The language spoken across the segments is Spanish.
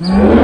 Mm-hmm.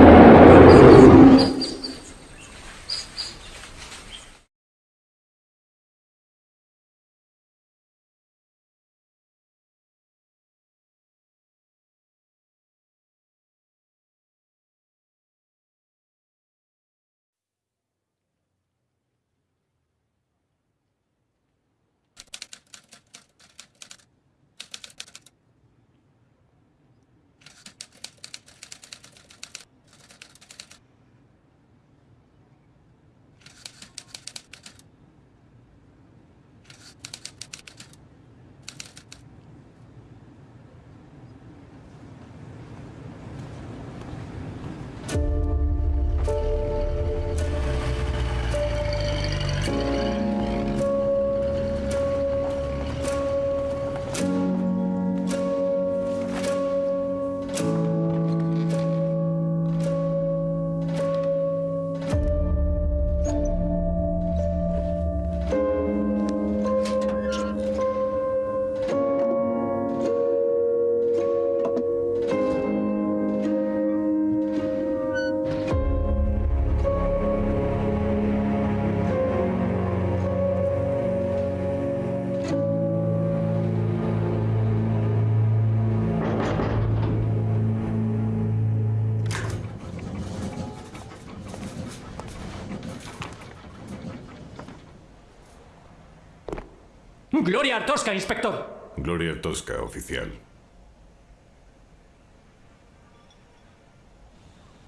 Gloria Artosca, inspector. Gloria Tosca, oficial.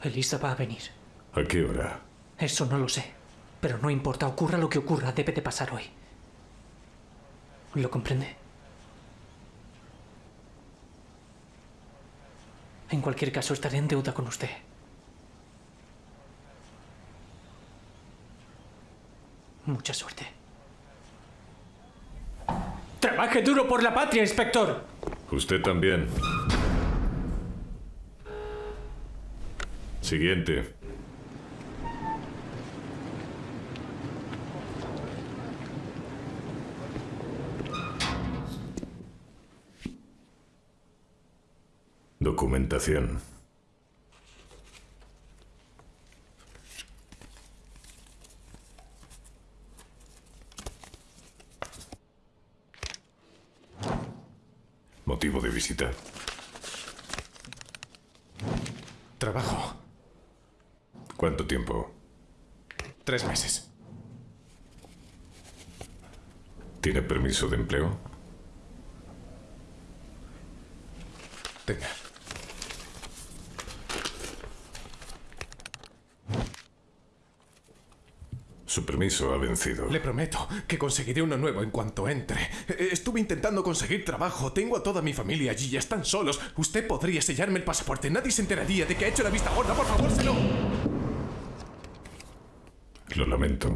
Elisa va a venir. ¿A qué hora? Eso no lo sé. Pero no importa, ocurra lo que ocurra, debe de pasar hoy. ¿Lo comprende? En cualquier caso, estaré en deuda con usted. Mucha suerte. Trabaje duro por la patria, inspector. Usted también. Siguiente. Documentación. Motivo de visita. Trabajo. ¿Cuánto tiempo? Tres meses. ¿Tiene permiso de empleo? Tenga. Su permiso ha vencido. Le prometo que conseguiré uno nuevo en cuanto entre. Eh, Estuve intentando conseguir trabajo. Tengo a toda mi familia allí. Ya están solos. Usted podría sellarme el pasaporte. Nadie se enteraría de que ha hecho la vista gorda. Por favor, se lo... Lo lamento.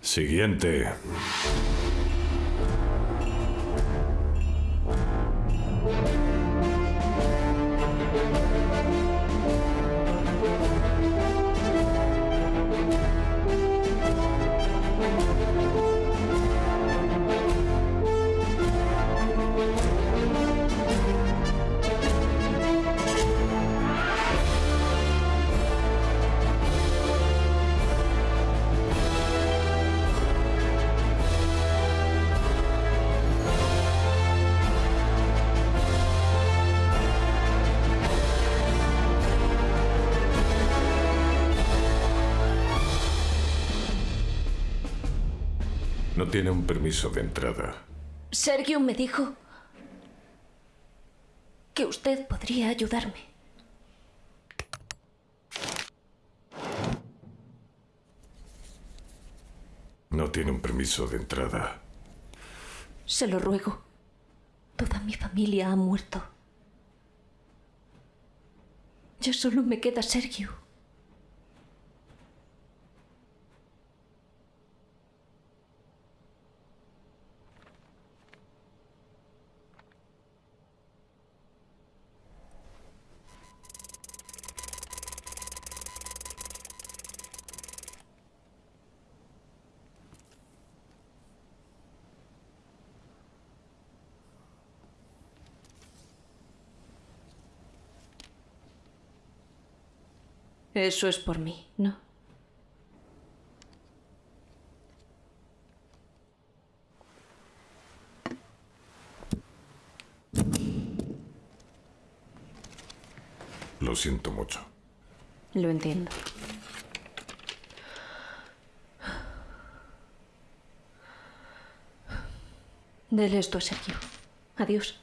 Siguiente. No tiene un permiso de entrada. Sergio me dijo que usted podría ayudarme. No tiene un permiso de entrada. Se lo ruego. Toda mi familia ha muerto. Ya solo me queda Sergio. Eso es por mí, ¿no? Lo siento mucho. Lo entiendo. Dele esto a Sergio. Adiós.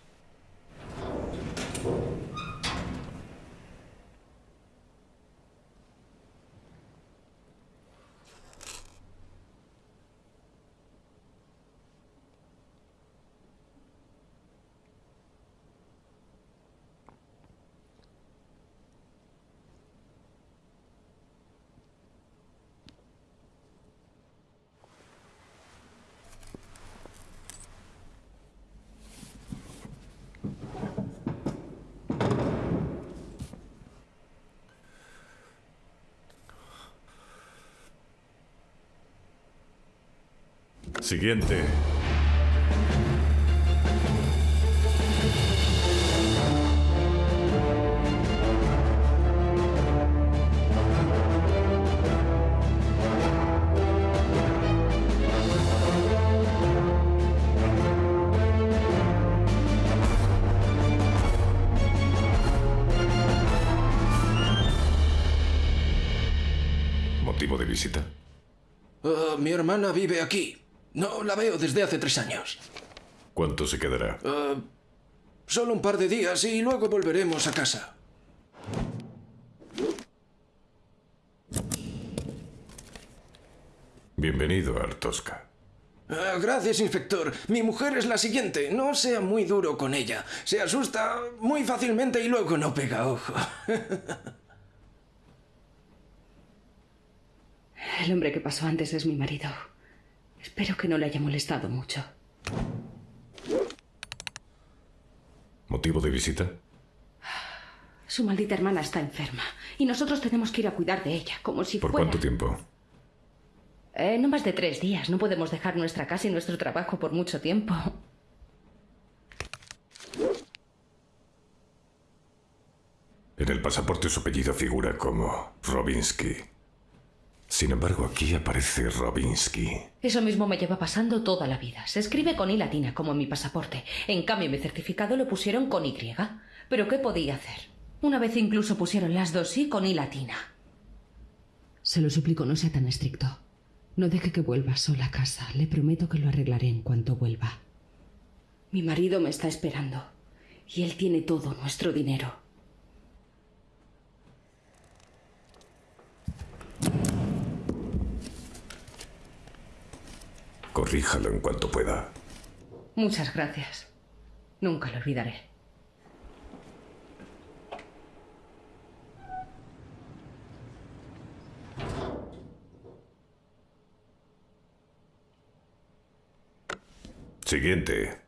Siguiente. ¿Motivo de visita? Ah, mi hermana vive aquí. No la veo desde hace tres años. ¿Cuánto se quedará? Ah, solo un par de días y luego volveremos a casa. Bienvenido a Artosca. Ah, gracias, inspector. Mi mujer es la siguiente. No sea muy duro con ella. Se asusta muy fácilmente y luego no pega ojo. El hombre que pasó antes es mi marido. Espero que no le haya molestado mucho. ¿Motivo de visita? Su maldita hermana está enferma y nosotros tenemos que ir a cuidar de ella, como si ¿Por fuera... cuánto tiempo? Eh, no más de tres días. No podemos dejar nuestra casa y nuestro trabajo por mucho tiempo. En el pasaporte su apellido figura como Robinsky. Sin embargo, aquí aparece Robinsky. Eso mismo me lleva pasando toda la vida. Se escribe con I latina, como en mi pasaporte. En cambio, mi certificado lo pusieron con Y. ¿Pero qué podía hacer? Una vez incluso pusieron las dos I con I latina. Se lo suplico, no sea tan estricto. No deje que vuelva sola a casa. Le prometo que lo arreglaré en cuanto vuelva. Mi marido me está esperando. Y él tiene todo nuestro dinero. Corríjalo en cuanto pueda. Muchas gracias. Nunca lo olvidaré. Siguiente.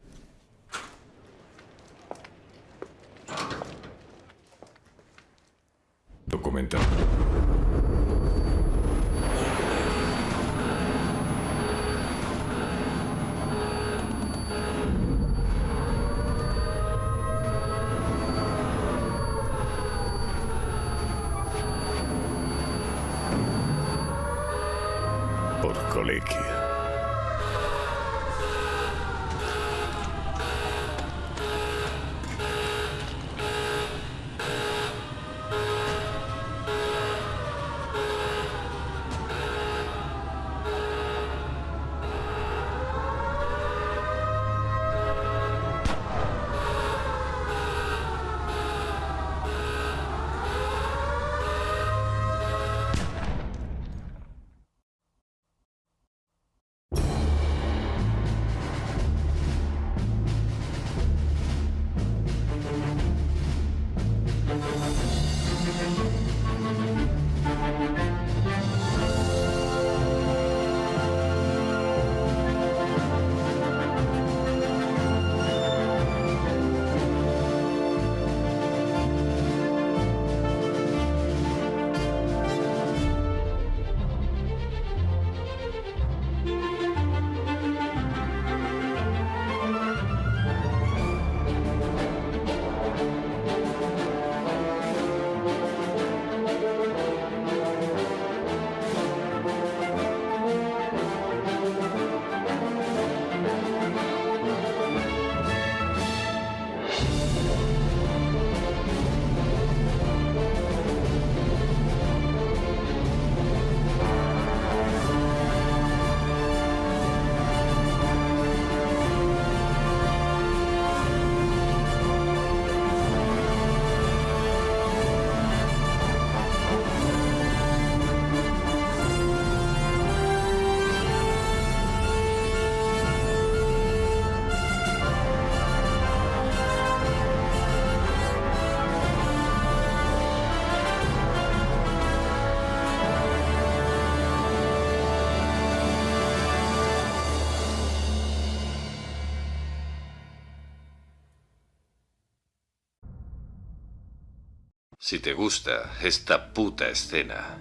Si te gusta esta puta escena,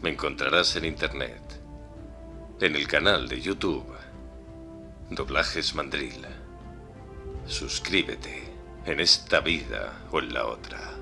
me encontrarás en internet, en el canal de YouTube, Doblajes Mandril. Suscríbete en esta vida o en la otra.